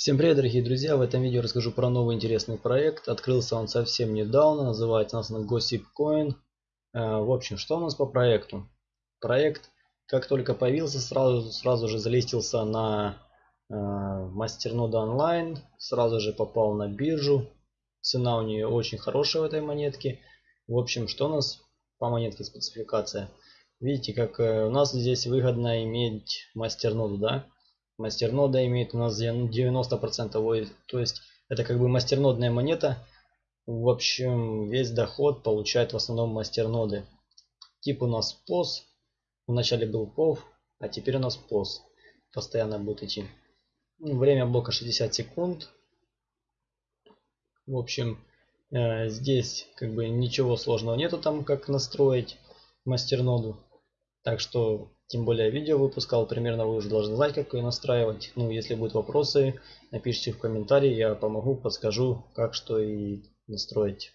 Всем привет, дорогие друзья! В этом видео расскажу про новый интересный проект. Открылся он совсем недавно, называется у нас Gossip Coin. Э, в общем, что у нас по проекту? Проект, как только появился, сразу, сразу же залистился на э, мастернода онлайн, сразу же попал на биржу. Цена у нее очень хорошая в этой монетке. В общем, что у нас по монетке спецификация? Видите, как э, у нас здесь выгодно иметь мастерноду, да? Мастернода имеет у нас 90%, то есть это как бы мастернодная монета. В общем, весь доход получает в основном мастерноды. Тип у нас POS, вначале был POV, а теперь у нас POS. Постоянно будет идти. Время блока 60 секунд. В общем, э, здесь как бы ничего сложного нету там, как настроить мастерноду. Так что тем более видео выпускал, примерно вы уже должны знать, как ее настраивать. Ну, если будут вопросы, напишите в комментарии, я помогу, подскажу, как что и настроить.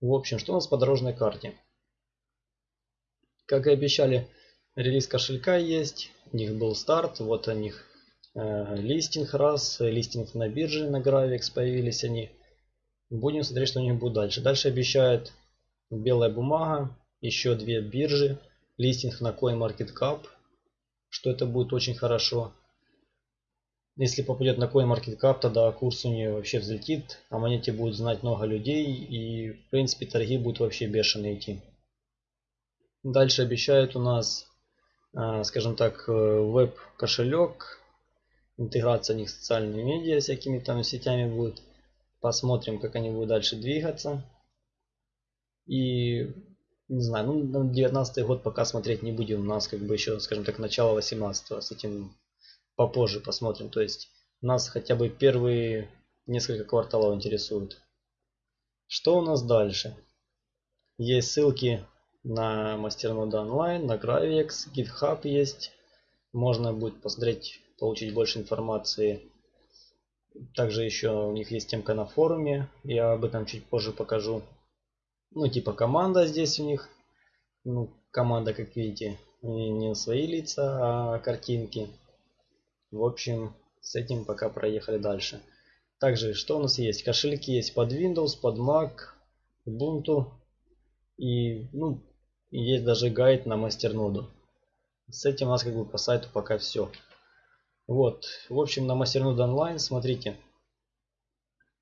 В общем, что у нас по дорожной карте? Как и обещали, релиз кошелька есть, у них был старт, вот у них э, листинг раз, листинг на бирже, на Gravix появились они. Будем смотреть, что у них будет дальше. Дальше обещают белая бумага, еще две биржи, листинг на CoinMarketCap, что это будет очень хорошо. Если попадет на CoinMarketCap, тогда курс у нее вообще взлетит, о монете будет знать много людей и в принципе торги будут вообще бешеные идти. Дальше обещают у нас, а, скажем так, э, веб-кошелек, интеграция у них с социальными медиа, всякими там сетями будет. Посмотрим, как они будут дальше двигаться. И не знаю, ну на 19 год пока смотреть не будем. У нас как бы еще, скажем так, начало 18 с этим попозже посмотрим. То есть нас хотя бы первые несколько кварталов интересуют. Что у нас дальше? Есть ссылки на мастернода онлайн, на Gravix, GitHub есть. Можно будет посмотреть, получить больше информации. Также еще у них есть темка на форуме. Я об этом чуть позже покажу. Ну, типа команда здесь у них. Ну, команда, как видите, не свои лица, а картинки. В общем, с этим пока проехали дальше. Также, что у нас есть? Кошельки есть под Windows, под Mac, Ubuntu. И, ну, есть даже гайд на мастерноду. С этим у нас как бы по сайту пока все. Вот, в общем, на мастерноду онлайн, смотрите.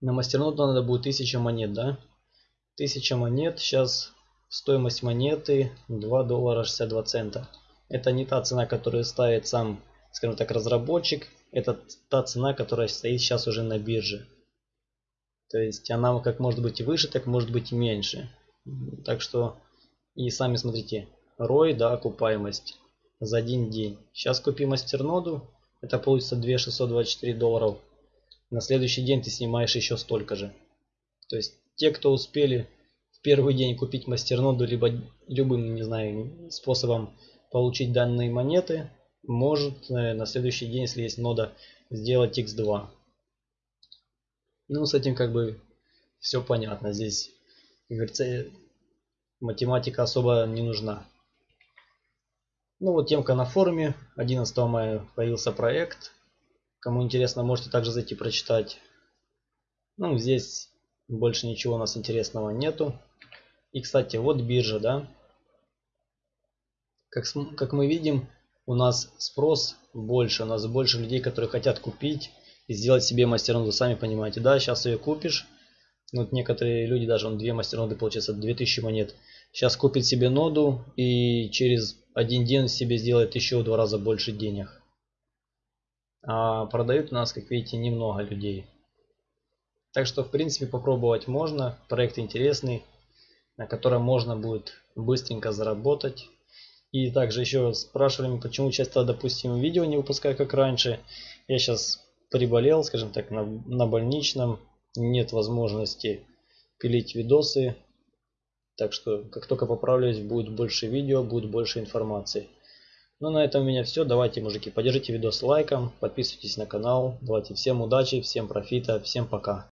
На мастерноду надо будет 1000 монет, да? 1000 монет. Сейчас стоимость монеты 2 доллара 62 цента. Это не та цена, которую ставит сам, скажем так, разработчик. Это та цена, которая стоит сейчас уже на бирже. То есть она как может быть выше, так может быть меньше. Так что и сами смотрите. ROI, да, окупаемость за один день. Сейчас купи мастерноду. Это получится 2624 долларов. На следующий день ты снимаешь еще столько же. То есть те, кто успели в первый день купить мастерноду, либо любым, не знаю, способом получить данные монеты, может э, на следующий день, если есть нода, сделать x2. Ну, с этим как бы все понятно. Здесь, как говорится, математика особо не нужна. Ну вот темка на форуме. 11 мая появился проект. Кому интересно, можете также зайти прочитать. Ну, здесь больше ничего у нас интересного нету. И, кстати, вот биржа, да. Как, как мы видим, у нас спрос больше. У нас больше людей, которые хотят купить и сделать себе мастерноду. Сами понимаете, да, сейчас ее купишь. Ну, вот некоторые люди даже, он две мастерноды, получается, 2000 монет. Сейчас купит себе ноду и через один день себе сделает еще в два раза больше денег. А продают у нас, как видите, немного людей. Так что, в принципе, попробовать можно. Проект интересный, на котором можно будет быстренько заработать. И также еще спрашивали, почему часто, допустим, видео не выпускаю, как раньше. Я сейчас приболел, скажем так, на, на больничном. Нет возможности пилить видосы. Так что, как только поправлюсь, будет больше видео, будет больше информации. Ну, на этом у меня все. Давайте, мужики, поддержите видос лайком, подписывайтесь на канал. Давайте всем удачи, всем профита, всем пока.